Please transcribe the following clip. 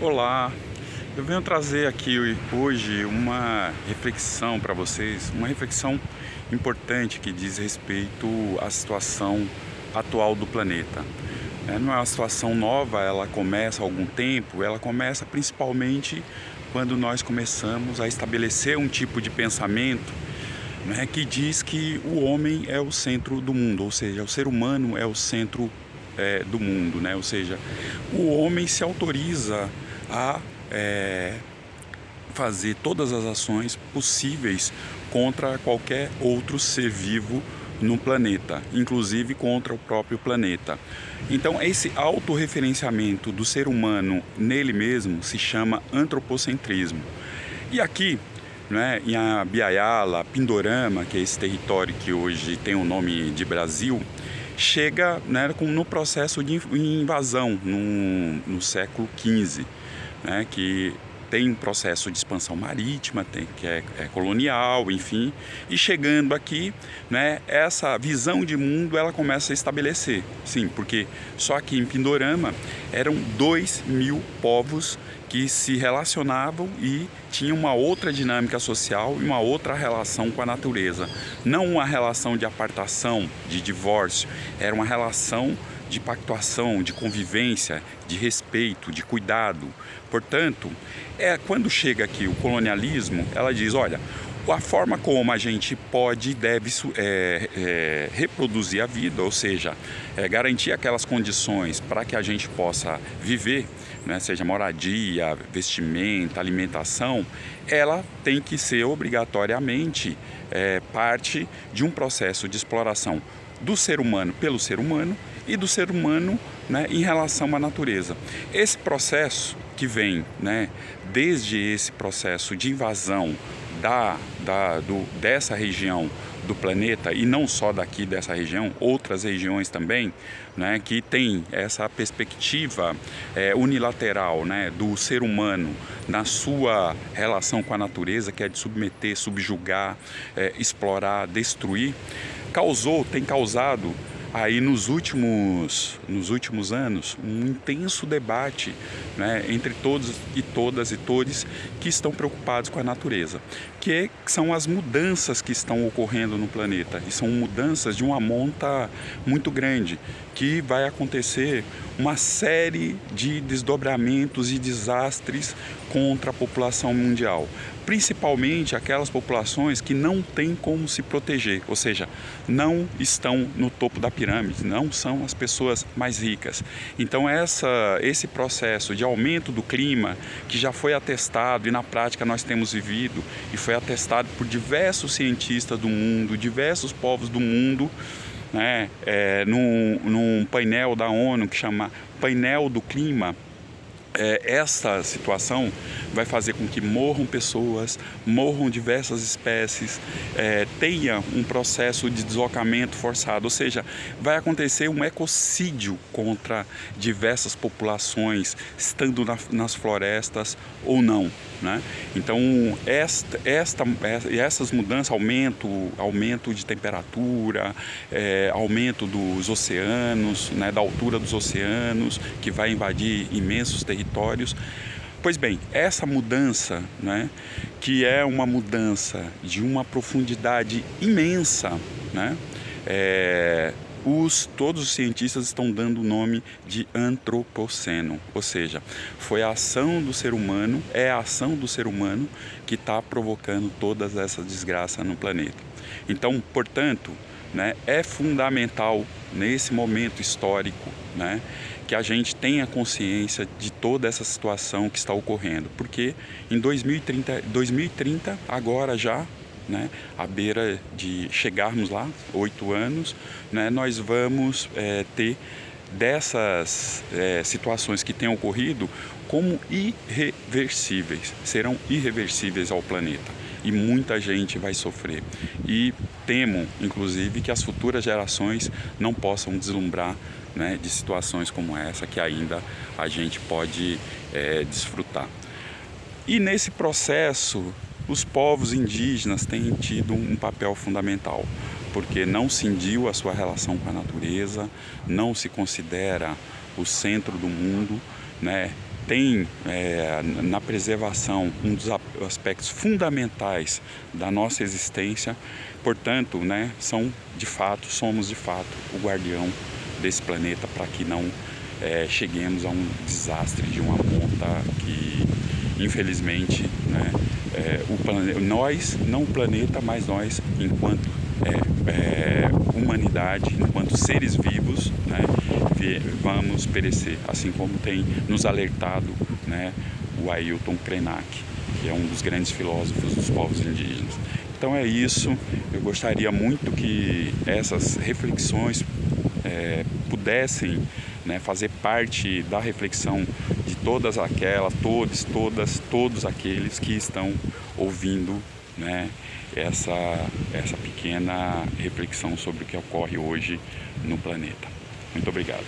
Olá, eu venho trazer aqui hoje uma reflexão para vocês, uma reflexão importante que diz respeito à situação atual do planeta. É, não é uma situação nova, ela começa há algum tempo, ela começa principalmente quando nós começamos a estabelecer um tipo de pensamento né, que diz que o homem é o centro do mundo, ou seja, o ser humano é o centro é, do mundo, né? ou seja, o homem se autoriza a é, fazer todas as ações possíveis contra qualquer outro ser vivo no planeta, inclusive contra o próprio planeta. Então, esse autorreferenciamento do ser humano nele mesmo se chama antropocentrismo. E aqui, né, em Abiaiala, Pindorama, que é esse território que hoje tem o nome de Brasil, chega né, no processo de invasão no, no século XV né, que tem processo de expansão marítima, tem, que é, é, colonial, enfim, e chegando aqui, né, essa visão de mundo ela começa a estabelecer, sim, porque só aqui em Pindorama eram dois mil povos que se relacionavam e tinham uma outra dinâmica social e uma outra relação com a natureza, não uma relação de apartação, de divórcio, era uma relação de pactuação, de convivência, de respeito, de cuidado. Portanto, é quando chega aqui o colonialismo, ela diz, olha, a forma como a gente pode e deve é, é, reproduzir a vida, ou seja, é, garantir aquelas condições para que a gente possa viver, né, seja moradia, vestimenta, alimentação, ela tem que ser obrigatoriamente é, parte de um processo de exploração do ser humano pelo ser humano e do ser humano né, em relação à natureza. Esse processo que vem né, desde esse processo de invasão da, da, do, dessa região do planeta e não só daqui dessa região, outras regiões também, né, que tem essa perspectiva é, unilateral né, do ser humano na sua relação com a natureza, que é de submeter, subjugar, é, explorar, destruir, causou, tem causado aí nos últimos, nos últimos anos um intenso debate né, entre todos e todas e todos que estão preocupados com a natureza, que são as mudanças que estão ocorrendo no planeta e são mudanças de uma monta muito grande que vai acontecer uma série de desdobramentos e desastres contra a população mundial, principalmente aquelas populações que não têm como se proteger, ou seja, não estão no topo da pirâmide, não são as pessoas mais ricas. Então essa, esse processo de aumento do clima, que já foi atestado e na prática nós temos vivido, e foi atestado por diversos cientistas do mundo, diversos povos do mundo, né, é, num, num painel da ONU que chama Painel do Clima, é, essa situação vai fazer com que morram pessoas, morram diversas espécies, é, tenha um processo de deslocamento forçado, ou seja, vai acontecer um ecocídio contra diversas populações, estando na, nas florestas ou não. Né? Então, esta, esta, essas mudanças, aumento, aumento de temperatura, é, aumento dos oceanos, né, da altura dos oceanos, que vai invadir imensos territórios, Pois bem, essa mudança, né, que é uma mudança de uma profundidade imensa, né, é, os, todos os cientistas estão dando o nome de antropoceno, ou seja, foi a ação do ser humano, é a ação do ser humano que está provocando todas essas desgraças no planeta. Então, portanto, né, é fundamental nesse momento histórico né, que a gente tenha consciência de toda essa situação que está ocorrendo, porque em 2030, 2030 agora já né, à beira de chegarmos lá, oito anos, né, nós vamos é, ter dessas é, situações que têm ocorrido como irreversíveis, serão irreversíveis ao planeta e muita gente vai sofrer. E temo, inclusive, que as futuras gerações não possam deslumbrar né, de situações como essa que ainda a gente pode é, desfrutar. E nesse processo, os povos indígenas têm tido um papel fundamental, porque não cindiu a sua relação com a natureza, não se considera o centro do mundo, né? tem é, na preservação um dos aspectos fundamentais da nossa existência, portanto, né, são de fato, somos de fato o guardião desse planeta para que não é, cheguemos a um desastre de uma ponta que, infelizmente, né, é, o nós, não o planeta, mas nós, enquanto é, é, humanidade, enquanto seres vivos, né, vamos perecer, assim como tem nos alertado né, o Ailton Krenak, que é um dos grandes filósofos dos povos indígenas. Então é isso, eu gostaria muito que essas reflexões é, pudessem né, fazer parte da reflexão de todas aquelas, todos, todas, todos aqueles que estão ouvindo né, essa, essa pequena reflexão sobre o que ocorre hoje no planeta. Muito obrigado.